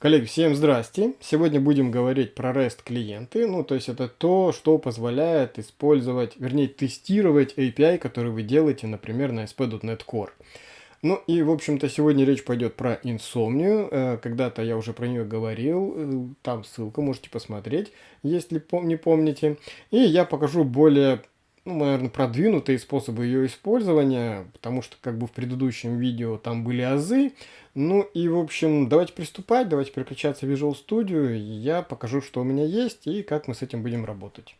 Коллеги, всем здрасте! Сегодня будем говорить про REST клиенты, ну то есть это то, что позволяет использовать, вернее тестировать API, который вы делаете, например, на ASP.NET Core. Ну и в общем-то сегодня речь пойдет про инсомнию, э, когда-то я уже про нее говорил, э, там ссылка, можете посмотреть, если не помните. И я покажу более ну, наверное, продвинутые способы ее использования, потому что как бы в предыдущем видео там были азы. Ну и, в общем, давайте приступать, давайте переключаться в Visual Studio, я покажу, что у меня есть и как мы с этим будем работать.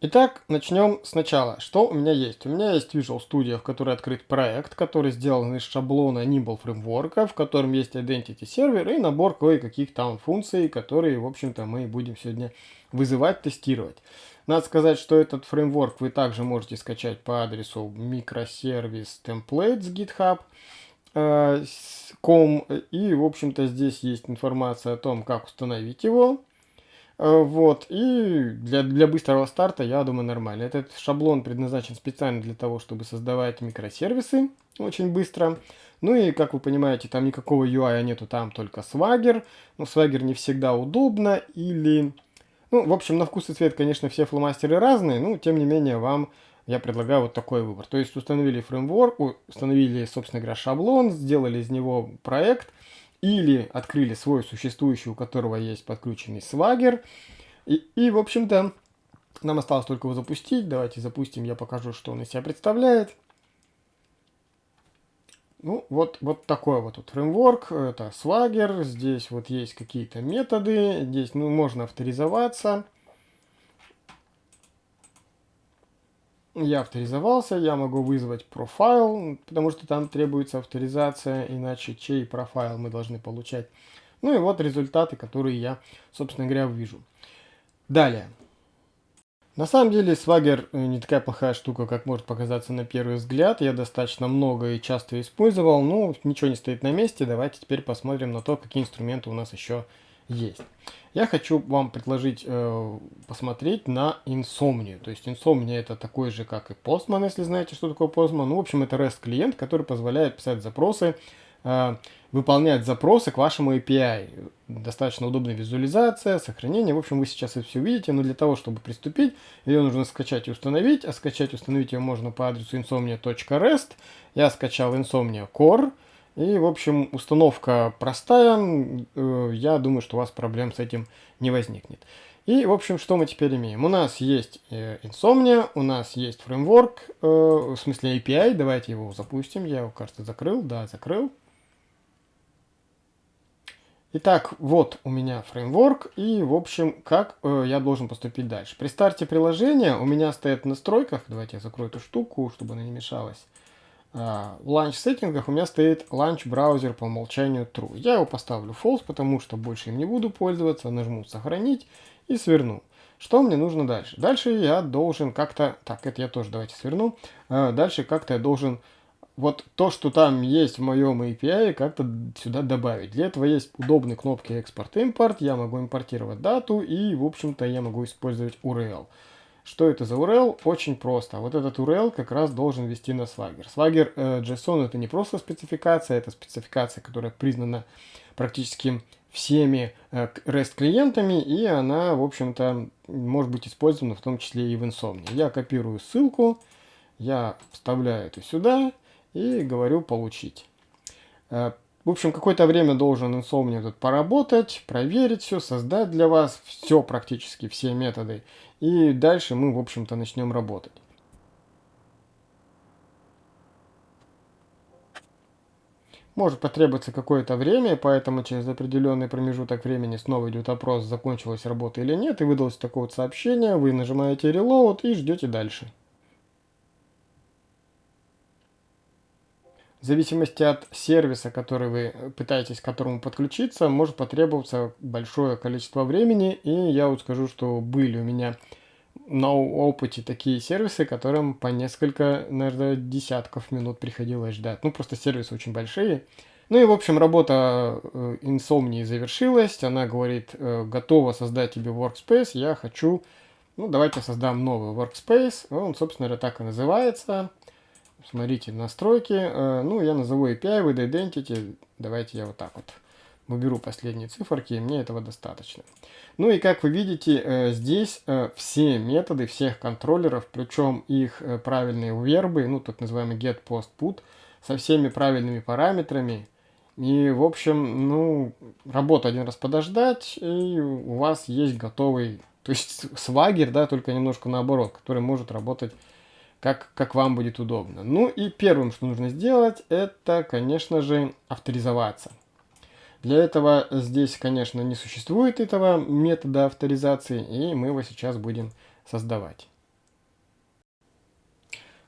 Итак, начнем сначала. Что у меня есть? У меня есть Visual Studio, в которой открыт проект, который сделан из шаблона Nimble фреймворка, в котором есть Identity Server и набор кое-каких там функций, которые, в общем-то, мы будем сегодня вызывать, тестировать. Надо сказать, что этот фреймворк вы также можете скачать по адресу microservice templates github com и в общем-то здесь есть информация о том как установить его вот, и для, для быстрого старта, я думаю, нормально. Этот шаблон предназначен специально для того, чтобы создавать микросервисы очень быстро. Ну и, как вы понимаете, там никакого UI нету, там только Swagger. Но Swagger не всегда удобно или... Ну, в общем, на вкус и цвет, конечно, все фломастеры разные, но, тем не менее, вам я предлагаю вот такой выбор. То есть установили фреймворк, установили, собственно говоря, шаблон, сделали из него проект – или открыли свой существующий, у которого есть подключенный свагер. И, и в общем-то, нам осталось только его запустить. Давайте запустим, я покажу, что он из себя представляет. Ну, вот, вот такой вот тут фреймворк, это Swagger, здесь вот есть какие-то методы, здесь ну, можно авторизоваться. Я авторизовался, я могу вызвать профайл, потому что там требуется авторизация, иначе чей профайл мы должны получать. Ну и вот результаты, которые я, собственно говоря, вижу. Далее. На самом деле Swagger э, не такая плохая штука, как может показаться на первый взгляд. Я достаточно много и часто использовал, но ничего не стоит на месте. Давайте теперь посмотрим на то, какие инструменты у нас еще есть. Я хочу вам предложить э, посмотреть на инсомнию. То есть инсомния это такой же, как и Postman, если знаете, что такое Postman. Ну, в общем, это REST клиент, который позволяет писать запросы, э, выполнять запросы к вашему API. Достаточно удобная визуализация, сохранение. В общем, вы сейчас это все увидите, но для того, чтобы приступить, ее нужно скачать и установить. А скачать и установить ее можно по адресу insomnia.rest. Я скачал Insomnia Core. И, в общем, установка простая. Э, я думаю, что у вас проблем с этим не возникнет. И, в общем, что мы теперь имеем? У нас есть э, Insomnia, у нас есть фреймворк, э, в смысле API. Давайте его запустим. Я его, кажется, закрыл. Да, закрыл. Итак, вот у меня фреймворк, и, в общем, как э, я должен поступить дальше. При старте приложения у меня стоит в настройках, давайте я закрою эту штуку, чтобы она не мешалась, в launch settings ах у меня стоит launch browser по умолчанию true. Я его поставлю false, потому что больше им не буду пользоваться. Нажму сохранить и сверну. Что мне нужно дальше? Дальше я должен как-то... Так, это я тоже давайте сверну. А, дальше как-то я должен вот то, что там есть в моем API, как-то сюда добавить. Для этого есть удобные кнопки экспорт-импорт. Я могу импортировать дату и, в общем-то, я могу использовать URL. Что это за URL? Очень просто. Вот этот URL как раз должен вести на Swagger. Swagger э, JSON это не просто спецификация, это спецификация, которая признана практически всеми э, REST клиентами, и она, в общем-то, может быть использована в том числе и в Insomnia. Я копирую ссылку, я вставляю это сюда и говорю получить. В общем, какое-то время должен Insomnia тут поработать, проверить все, создать для вас все практически, все методы. И дальше мы, в общем-то, начнем работать. Может потребоваться какое-то время, поэтому через определенный промежуток времени снова идет опрос, закончилась работа или нет, и выдалось такое вот сообщение, вы нажимаете Reload и ждете дальше. В зависимости от сервиса, который вы пытаетесь к которому подключиться, может потребоваться большое количество времени. И я вот скажу, что были у меня на опыте такие сервисы, которым по несколько, наверное, десятков минут приходилось ждать. Ну, просто сервисы очень большие. Ну и, в общем, работа э, Insomnia завершилась. Она говорит, э, готова создать тебе workspace. Я хочу, ну, давайте создам новый workspace. Он, собственно говоря, так и называется. Смотрите, настройки, э, ну, я назову API with Identity, давайте я вот так вот уберу последние циферки, мне этого достаточно. Ну и как вы видите, э, здесь э, все методы всех контроллеров, причем их правильные вербы, ну так называемый get, post, put, со всеми правильными параметрами. И, в общем, ну, работу один раз подождать, и у вас есть готовый, то есть свагер, да, только немножко наоборот, который может работать как, как вам будет удобно. Ну и первым, что нужно сделать, это, конечно же, авторизоваться. Для этого здесь, конечно, не существует этого метода авторизации, и мы его сейчас будем создавать.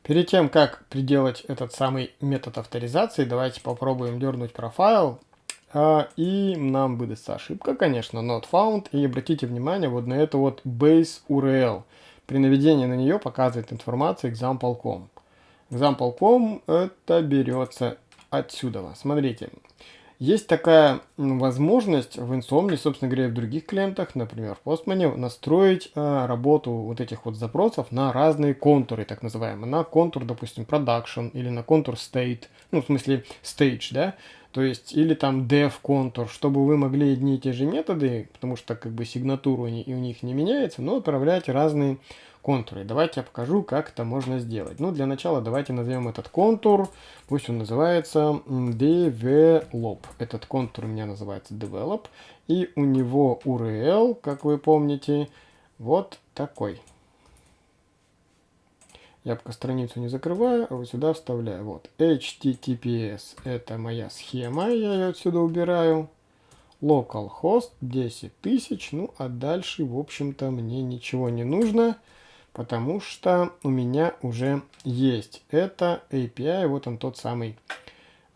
Перед тем, как приделать этот самый метод авторизации, давайте попробуем дернуть профайл. А, и нам выдастся ошибка, конечно, not found. И обратите внимание вот на эту вот base URL. При наведении на нее показывает информация example.com. Example.com это берется отсюда. Смотрите, есть такая возможность в Insomnia, собственно говоря, и в других клиентах, например, в Postman, настроить э, работу вот этих вот запросов на разные контуры, так называемые. На контур, допустим, production или на контур state, ну, в смысле stage, да, то есть, или там dev контур, чтобы вы могли одни и те же методы, потому что как бы сигнатура и у них не меняется, но отправлять разные контуры. Давайте я покажу, как это можно сделать. Ну, для начала давайте назовем этот контур, пусть он называется develop. Этот контур у меня называется develop, и у него URL, как вы помните, вот такой. Я пока страницу не закрываю, а вот сюда вставляю. Вот, HTTPS, это моя схема, я ее отсюда убираю. Localhost 10 тысяч, ну а дальше, в общем-то, мне ничего не нужно потому что у меня уже есть это API, вот он тот самый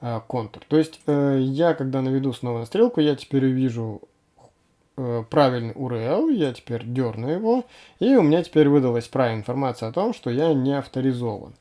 э, контур. То есть э, я, когда наведу снова на стрелку, я теперь увижу правильный URL, я теперь дерну его, и у меня теперь выдалась правильная информация о том, что я не авторизован.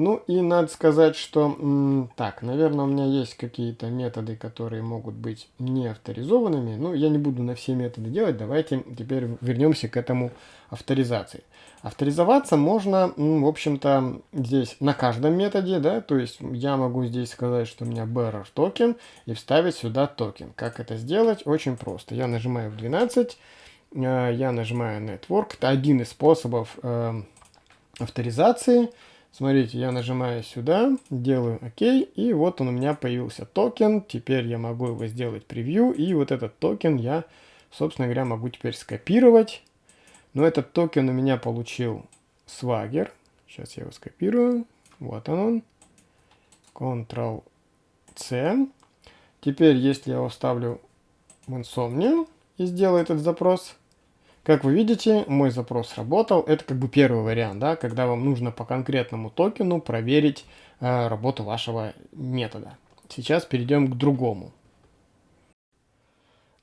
Ну и надо сказать, что, так, наверное, у меня есть какие-то методы, которые могут быть не авторизованными. Ну, я не буду на все методы делать, давайте теперь вернемся к этому авторизации. Авторизоваться можно, в общем-то, здесь на каждом методе, да, то есть я могу здесь сказать, что у меня bearer токен и вставить сюда токен. Как это сделать? Очень просто. Я нажимаю F12, э, я нажимаю Network, это один из способов э, авторизации. Смотрите, я нажимаю сюда, делаю ОК, и вот он у меня появился токен. Теперь я могу его сделать превью, и вот этот токен я, собственно говоря, могу теперь скопировать. Но этот токен у меня получил Swagger. Сейчас я его скопирую. Вот он. Ctrl-C. Теперь, если я его вставлю в Insomnia и сделаю этот запрос, как вы видите, мой запрос работал. Это как бы первый вариант, да, когда вам нужно по конкретному токену проверить э, работу вашего метода. Сейчас перейдем к другому.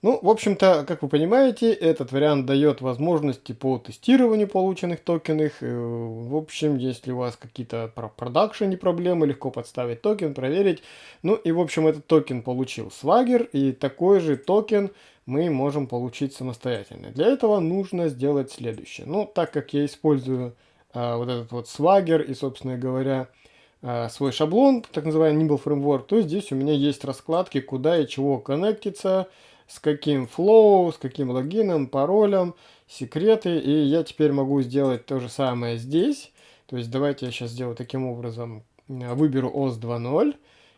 Ну, в общем-то, как вы понимаете, этот вариант дает возможности по тестированию полученных токенов. Э, в общем, если у вас какие-то про продакшене проблемы, легко подставить токен, проверить. Ну и, в общем, этот токен получил Swagger, и такой же токен мы можем получить самостоятельно. Для этого нужно сделать следующее. Ну, так как я использую а, вот этот вот Swagger и, собственно говоря, а, свой шаблон, так называемый Nimble Framework, то здесь у меня есть раскладки, куда и чего коннектиться, с каким flow, с каким логином, паролем, секреты. И я теперь могу сделать то же самое здесь. То есть давайте я сейчас сделаю таким образом. Выберу OS 2.0.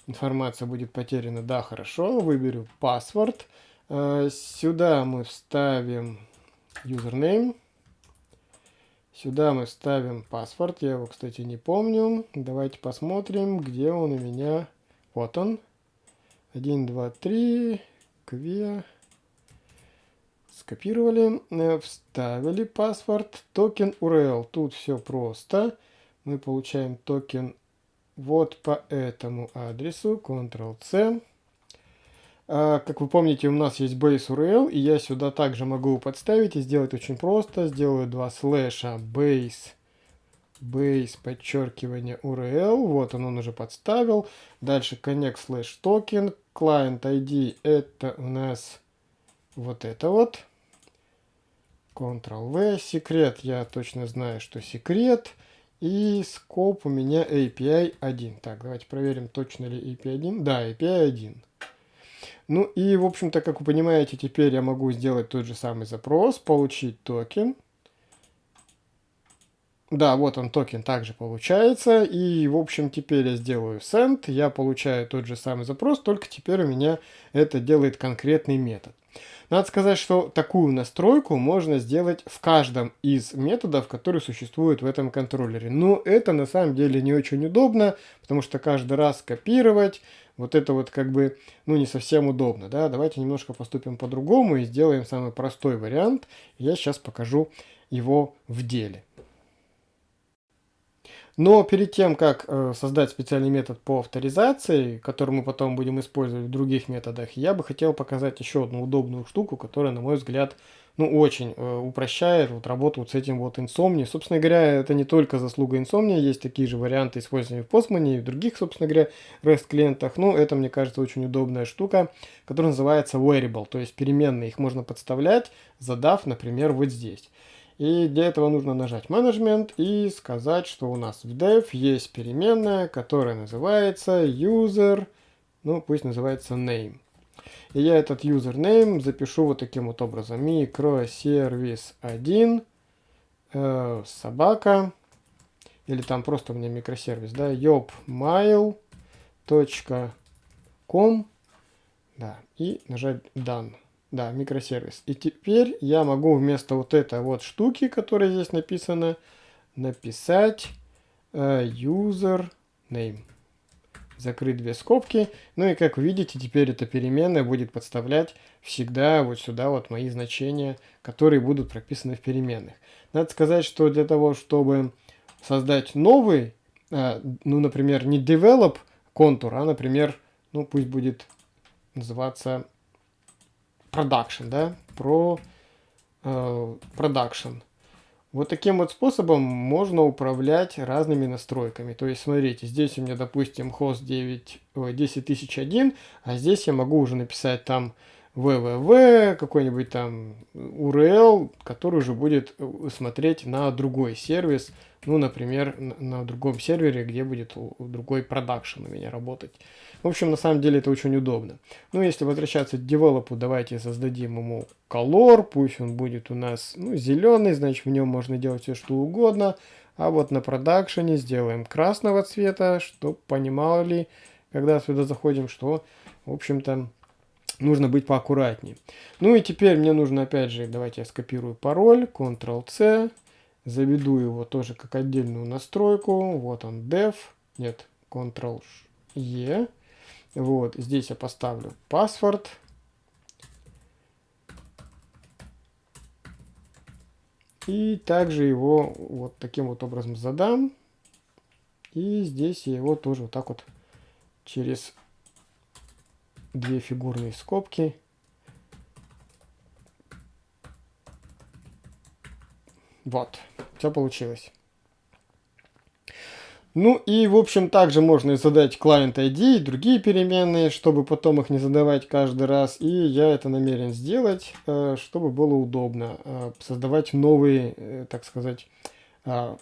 Информация будет потеряна. Да, хорошо. Выберу password. Э, сюда мы вставим username. Сюда мы вставим паспорт. Я его, кстати, не помню. Давайте посмотрим, где он у меня. Вот он. 1, 2, 3. Кве. Скопировали. Э, вставили паспорт. Токен URL. Тут все просто. Мы получаем токен вот по этому адресу. Ctrl-C. А, как вы помните, у нас есть base URL, и я сюда также могу подставить и сделать очень просто. Сделаю два слэша base, base, подчеркивание URL. Вот он, он уже подставил. Дальше connect slash token. Client ID это у нас вот это вот. Ctrl-V. Секрет, я точно знаю, что секрет. И scope у меня API 1. Так, давайте проверим, точно ли API 1. Да, API 1. Ну и, в общем-то, как вы понимаете, теперь я могу сделать тот же самый запрос, получить токен. Да, вот он токен также получается. И, в общем, теперь я сделаю send, я получаю тот же самый запрос, только теперь у меня это делает конкретный метод. Надо сказать, что такую настройку можно сделать в каждом из методов, которые существуют в этом контроллере. Но это на самом деле не очень удобно, потому что каждый раз копировать, вот это вот как бы, ну, не совсем удобно, да. Давайте немножко поступим по-другому и сделаем самый простой вариант. Я сейчас покажу его в деле. Но перед тем, как э, создать специальный метод по авторизации, который мы потом будем использовать в других методах, я бы хотел показать еще одну удобную штуку, которая, на мой взгляд, ну, очень э, упрощает вот, работу вот с этим вот Insomnia. Собственно говоря, это не только заслуга Insomnia, есть такие же варианты использования в Postman и в других, собственно говоря, REST клиентах. Но это, мне кажется, очень удобная штука, которая называется Variable, то есть переменные. Их можно подставлять, задав, например, вот здесь. И для этого нужно нажать менеджмент и сказать, что у нас в dev есть переменная, которая называется user, ну пусть называется name. И я этот username запишу вот таким вот образом. Microservice 1 э, собака или там просто у меня микросервис, да, yopmail.com да, и нажать done. Да, микросервис. И теперь я могу вместо вот этой вот штуки, которая здесь написана, написать uh, user name. Закрыть две скобки. Ну и как видите, теперь эта переменная будет подставлять всегда вот сюда вот мои значения, которые будут прописаны в переменных. Надо сказать, что для того, чтобы создать новый, uh, ну, например, не develop контур, а, например, ну, пусть будет называться production, да, про э, production. Вот таким вот способом можно управлять разными настройками. То есть, смотрите, здесь у меня, допустим, хост 9, 10001, а здесь я могу уже написать там www, какой-нибудь там URL, который уже будет э, смотреть на другой сервис, ну, например, на другом сервере, где будет другой продакшн у меня работать. В общем, на самом деле это очень удобно. Ну, если возвращаться к девелопу, давайте создадим ему color, пусть он будет у нас ну, зеленый, значит в нем можно делать все что угодно. А вот на продакшене сделаем красного цвета, чтобы понимали, когда сюда заходим, что, в общем-то, нужно быть поаккуратнее. Ну и теперь мне нужно, опять же, давайте я скопирую пароль, Ctrl-C, заведу его тоже как отдельную настройку. Вот он, dev, нет, Ctrl-E. Вот, здесь я поставлю паспорт. И также его вот таким вот образом задам. И здесь я его тоже вот так вот через две фигурные скобки Вот, все получилось. Ну и, в общем, также можно задать client ID и другие переменные, чтобы потом их не задавать каждый раз. И я это намерен сделать, э, чтобы было удобно э, создавать новые, э, так сказать,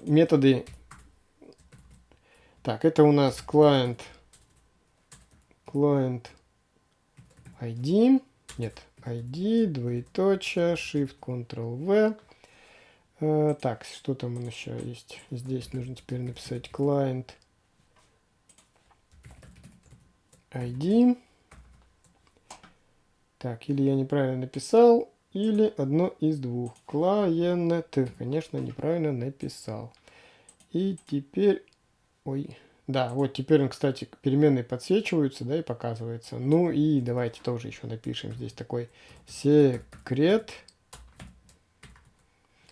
методы. Так, это у нас client, client ID, нет, ID, двоеточие, Shift, Ctrl-V. Э, так, что там еще есть? Здесь нужно теперь написать client ID. Так, или я неправильно написал, или одно из двух. Client, конечно, неправильно написал. И теперь, ой, да, вот теперь он, кстати, переменные подсвечиваются, да, и показывается. Ну и давайте тоже еще напишем здесь такой секрет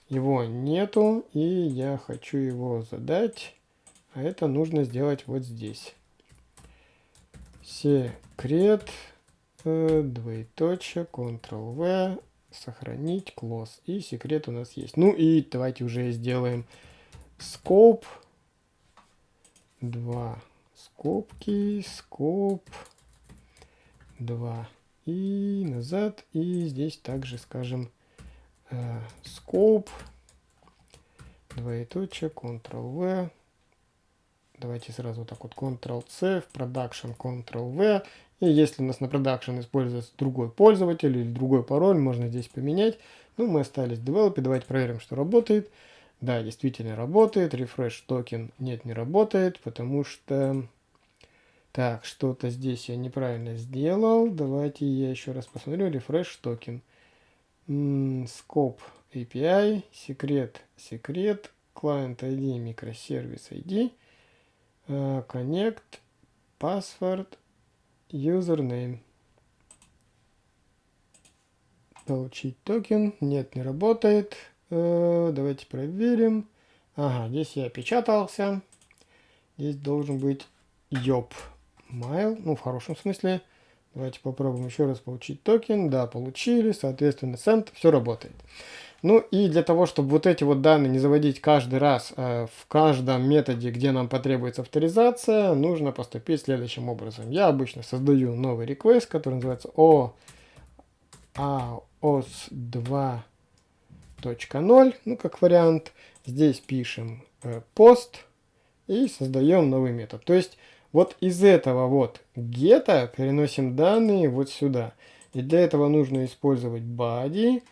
его нету, и я хочу его задать. А это нужно сделать вот здесь. Секрет, э, двоеточие, Ctrl-V, сохранить, close. И секрет у нас есть. Ну и давайте уже сделаем scope. Два скобки, scope. Два. И назад. И здесь также скажем э, scope двоеточие, Ctrl-V. Давайте сразу вот так вот Ctrl-C, в Production Ctrl-V. И если у нас на Production используется другой пользователь или другой пароль, можно здесь поменять. Ну, мы остались в Develop, давайте проверим, что работает. Да, действительно работает. Refresh токен нет, не работает, потому что... Так, что-то здесь я неправильно сделал. Давайте я еще раз посмотрю. Refresh токен. Scope API, секрет, секрет, client ID, микросервис ID, connect, password, username. Получить токен. Нет, не работает. Э, давайте проверим. Ага, здесь я опечатался. Здесь должен быть Yopmail, ну в хорошем смысле. Давайте попробуем еще раз получить токен. Да, получили, соответственно, send, все работает. Ну и для того, чтобы вот эти вот данные не заводить каждый раз э, в каждом методе, где нам потребуется авторизация, нужно поступить следующим образом. Я обычно создаю новый request, который называется o aos 2.0, ну как вариант. Здесь пишем э, post и создаем новый метод. То есть вот из этого вот гета переносим данные вот сюда. И для этого нужно использовать body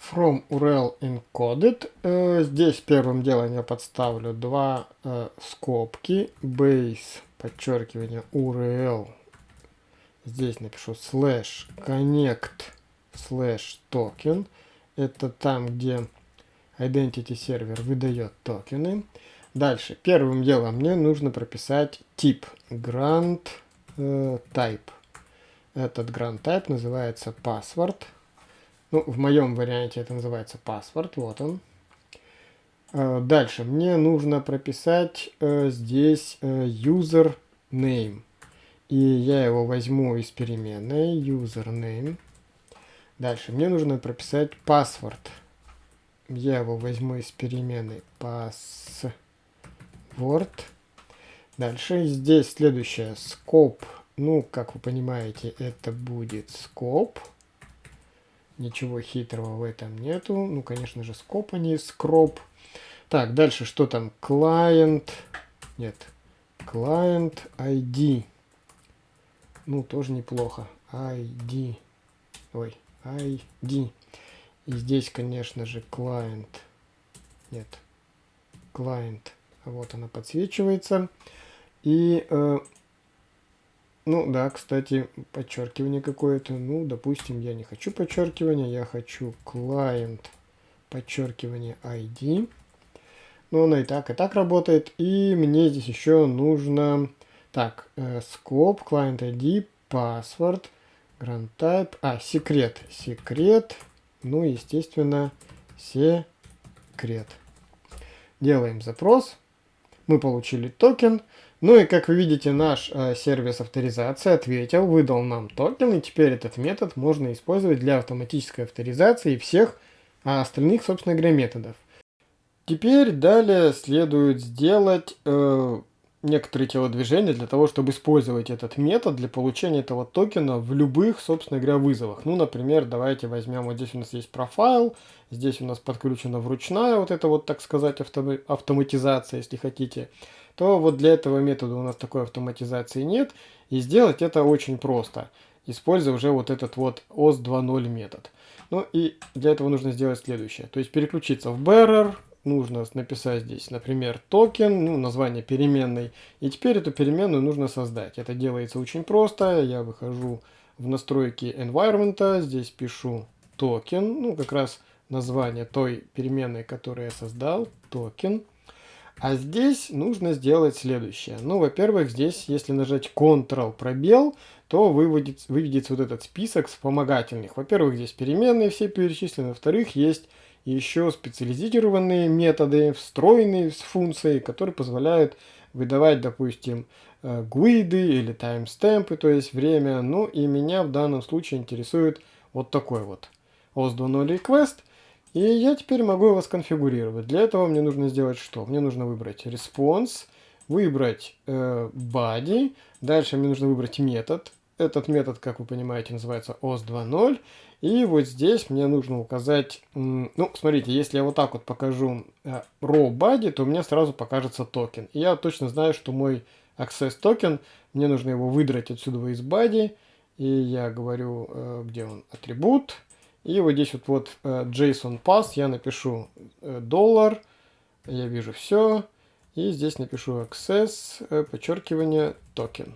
from URL encoded. Э, здесь первым делом я подставлю два э, скобки base, подчеркивание URL. Здесь напишу slash connect slash token. Это там, где identity сервер выдает токены. Дальше, первым делом мне нужно прописать тип grant э, type. Этот grant type называется password. Ну, в моем варианте это называется password, вот он. Э, дальше, мне нужно прописать э, здесь э, user name. И я его возьму из переменной username. Дальше, мне нужно прописать password. Я его возьму из переменной password Word. Дальше здесь следующее, scope. Ну, как вы понимаете, это будет scope. Ничего хитрого в этом нету. Ну, конечно же, scope, а не scrop. Так, дальше что там? Client. Нет. Client ID. Ну, тоже неплохо. ID. Ой, ID. И здесь, конечно же, client. Нет. Client вот она подсвечивается. И, э, ну да, кстати, подчеркивание какое-то. Ну, допустим, я не хочу подчеркивания, я хочу client подчеркивание ID. Но она и так, и так работает. И мне здесь еще нужно... Так, э, scope, client ID, password, grant type... А, секрет. Секрет. Ну, естественно, секрет. Делаем запрос мы получили токен. Ну и как вы видите, наш э, сервис авторизации ответил, выдал нам токен, и теперь этот метод можно использовать для автоматической авторизации всех а остальных, собственно говоря, методов. Теперь далее следует сделать э, некоторые телодвижения для того, чтобы использовать этот метод для получения этого токена в любых, собственно говоря, вызовах. Ну, например, давайте возьмем, вот здесь у нас есть профайл, здесь у нас подключена вручная вот это вот, так сказать, авто автоматизация, если хотите, то вот для этого метода у нас такой автоматизации нет, и сделать это очень просто, используя уже вот этот вот OAuth 2.0 метод. Ну и для этого нужно сделать следующее, то есть переключиться в bearer, нужно написать здесь, например, токен, ну, название переменной. И теперь эту переменную нужно создать. Это делается очень просто. Я выхожу в настройки environment, здесь пишу токен, ну, как раз название той переменной, которую я создал, токен. А здесь нужно сделать следующее. Ну, во-первых, здесь, если нажать Ctrl пробел, то выводится, выведется вот этот список вспомогательных. Во-первых, здесь переменные все перечислены. Во-вторых, есть еще специализированные методы, встроенные с функцией, которые позволяют выдавать, допустим, э, гуиды или таймстемпы, то есть время. Ну и меня в данном случае интересует вот такой вот OS 2.0 request. И я теперь могу его сконфигурировать. Для этого мне нужно сделать что? Мне нужно выбрать response, выбрать э, body, дальше мне нужно выбрать метод. Этот метод, как вы понимаете, называется OAuth 2.0. И вот здесь мне нужно указать, ну, смотрите, если я вот так вот покажу э, raw body, то у меня сразу покажется токен. И я точно знаю, что мой access токен, мне нужно его выдрать отсюда из body. И я говорю, э, где он, атрибут. И вот здесь вот, вот э, JSON path я напишу доллар, я вижу все. И здесь напишу access, подчеркивание, токен.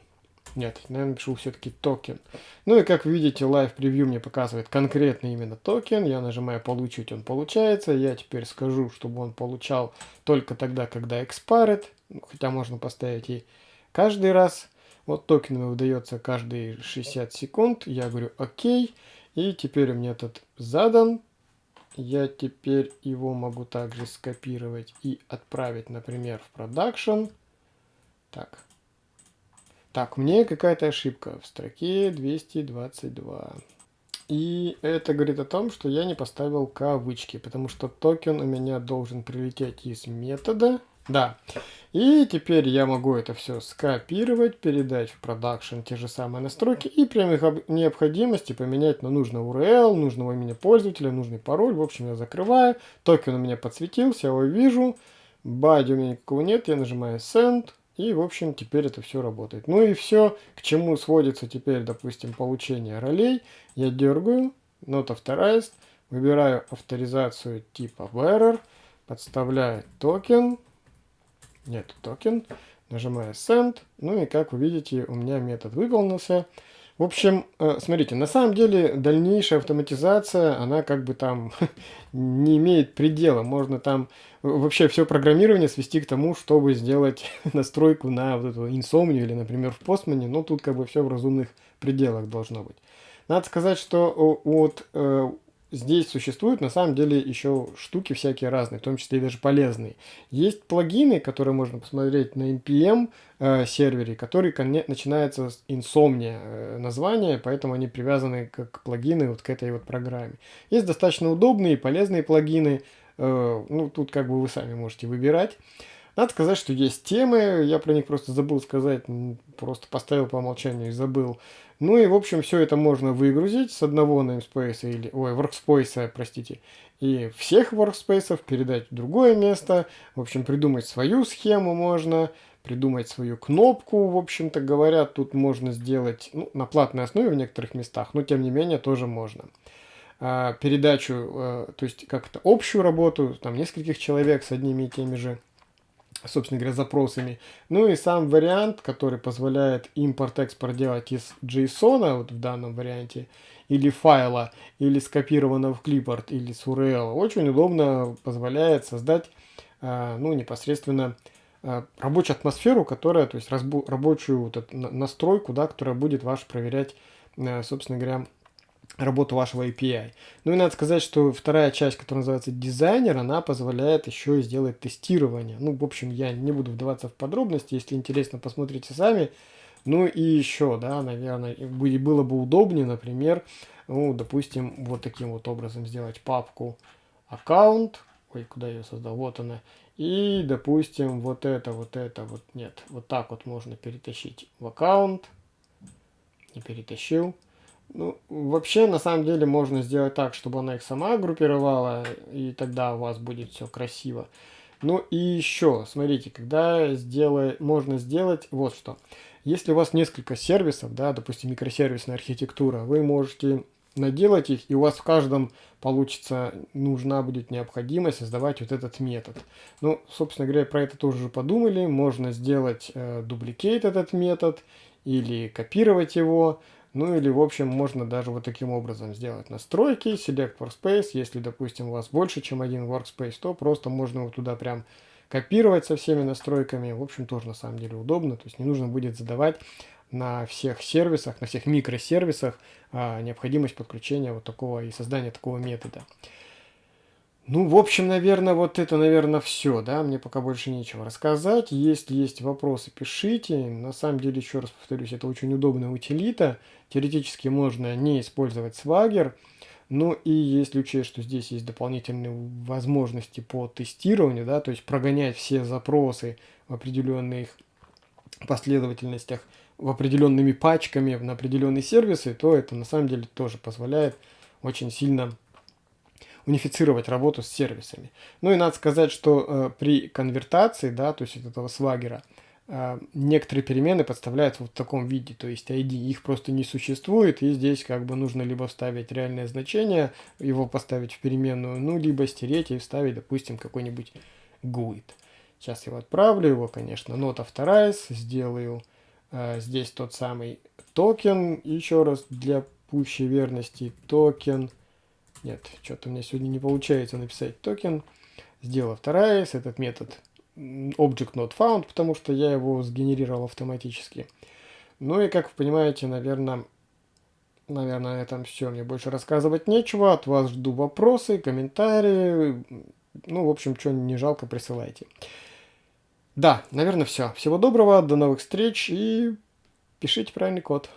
Нет, наверное, напишу все-таки токен. Ну и как видите, Live Preview мне показывает конкретно именно токен. Я нажимаю получить, он получается. Я теперь скажу, чтобы он получал только тогда, когда expired. Ну, хотя можно поставить и каждый раз. Вот токен выдается каждые 60 секунд. Я говорю окей. И теперь у меня этот задан. Я теперь его могу также скопировать и отправить, например, в продакшн. Так, так, мне какая-то ошибка в строке 222. И это говорит о том, что я не поставил кавычки, потому что токен у меня должен прилететь из метода. Да. И теперь я могу это все скопировать, передать в продакшн те же самые настройки и при необходимости поменять на нужный URL, нужного имени пользователя, нужный пароль. В общем, я закрываю. Токен у меня подсветился, я его вижу. Body у меня никакого нет, я нажимаю Send. И, в общем, теперь это все работает. Ну и все, к чему сводится теперь, допустим, получение ролей. Я дергаю, Not Authorized, выбираю авторизацию типа bearer, подставляю токен, нет, токен, нажимаю Send, ну и как вы видите, у меня метод выполнился. В общем, э, смотрите, на самом деле дальнейшая автоматизация, она как бы там не имеет предела. Можно там вообще все программирование свести к тому, чтобы сделать настройку на вот эту инсомнию или, например, в Postman. Но тут как бы все в разумных пределах должно быть. Надо сказать, что от э, здесь существуют на самом деле еще штуки всякие разные, в том числе даже полезные. Есть плагины, которые можно посмотреть на NPM э, сервере, который начинается с Insomnia э, названия, поэтому они привязаны как плагины вот к этой вот программе. Есть достаточно удобные и полезные плагины, э, ну тут как бы вы сами можете выбирать. Надо сказать, что есть темы, я про них просто забыл сказать, просто поставил по умолчанию и забыл. Ну и, в общем, все это можно выгрузить с одного namespace или, ой, workspace, простите, и всех workspace передать в другое место. В общем, придумать свою схему можно, придумать свою кнопку, в общем-то говоря, тут можно сделать ну, на платной основе в некоторых местах, но тем не менее тоже можно. А, передачу, а, то есть как-то общую работу, там нескольких человек с одними и теми же собственно говоря, запросами. Ну и сам вариант, который позволяет импорт-экспорт делать из JSON, вот в данном варианте, или файла, или скопированного в клиппорт, или с URL, очень удобно позволяет создать, а, ну, непосредственно а, рабочую атмосферу, которая, то есть рабочую вот настройку, да, которая будет ваш проверять, а, собственно говоря, работу вашего API. Ну и надо сказать, что вторая часть, которая называется дизайнер, она позволяет еще и сделать тестирование. Ну, в общем, я не буду вдаваться в подробности, если интересно, посмотрите сами. Ну и еще, да, наверное, было бы удобнее, например, ну, допустим, вот таким вот образом сделать папку аккаунт, ой, куда я ее создал, вот она, и, допустим, вот это, вот это, вот нет, вот так вот можно перетащить в аккаунт, не перетащил, ну, вообще, на самом деле, можно сделать так, чтобы она их сама группировала, и тогда у вас будет все красиво. Ну и еще, смотрите, когда сделай, можно сделать вот что. Если у вас несколько сервисов, да, допустим, микросервисная архитектура, вы можете наделать их, и у вас в каждом получится, нужна будет необходимость создавать вот этот метод. Ну, собственно говоря, про это тоже подумали. Можно сделать э, этот метод или копировать его. Ну или, в общем, можно даже вот таким образом сделать настройки, Select Workspace. Если, допустим, у вас больше, чем один Workspace, то просто можно его туда прям копировать со всеми настройками. В общем, тоже на самом деле удобно. То есть не нужно будет задавать на всех сервисах, на всех микросервисах а, необходимость подключения вот такого и создания такого метода. Ну, в общем, наверное, вот это, наверное, все, да, мне пока больше нечего рассказать. Если есть вопросы, пишите. На самом деле, еще раз повторюсь, это очень удобная утилита. Теоретически можно не использовать Swagger. Ну и если учесть, что здесь есть дополнительные возможности по тестированию, да, то есть прогонять все запросы в определенных последовательностях, в определенными пачками на определенные сервисы, то это на самом деле тоже позволяет очень сильно унифицировать работу с сервисами. Ну и надо сказать, что э, при конвертации, да, то есть от этого свагера, э, некоторые перемены подставляются вот в таком виде, то есть ID, их просто не существует, и здесь как бы нужно либо вставить реальное значение, его поставить в переменную, ну, либо стереть и вставить, допустим, какой-нибудь GUID. Сейчас я его отправлю, его, конечно, not authorized, сделаю э, здесь тот самый токен, еще раз для пущей верности, токен, нет, что-то у меня сегодня не получается написать токен. Сделала вторая, этот метод object not found, потому что я его сгенерировал автоматически. Ну и, как вы понимаете, наверное, наверное, на этом все. Мне больше рассказывать нечего. От вас жду вопросы, комментарии. Ну, в общем, что не жалко, присылайте. Да, наверное, все. Всего доброго, до новых встреч и пишите правильный код.